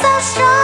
so strong.